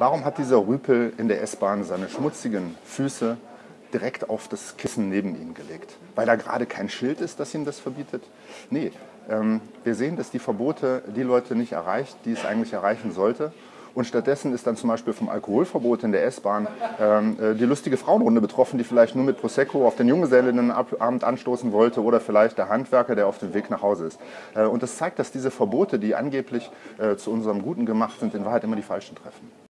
Warum hat dieser Rüpel in der S-Bahn seine schmutzigen Füße direkt auf das Kissen neben ihn gelegt? Weil da gerade kein Schild ist, das ihm das verbietet? Nee, ähm, wir sehen, dass die Verbote die Leute nicht erreicht, die es eigentlich erreichen sollte. Und stattdessen ist dann zum Beispiel vom Alkoholverbot in der S-Bahn ähm, äh, die lustige Frauenrunde betroffen, die vielleicht nur mit Prosecco auf den Junggesellinnenabend anstoßen wollte oder vielleicht der Handwerker, der auf dem Weg nach Hause ist. Äh, und das zeigt, dass diese Verbote, die angeblich äh, zu unserem Guten gemacht sind, in Wahrheit immer die falschen treffen.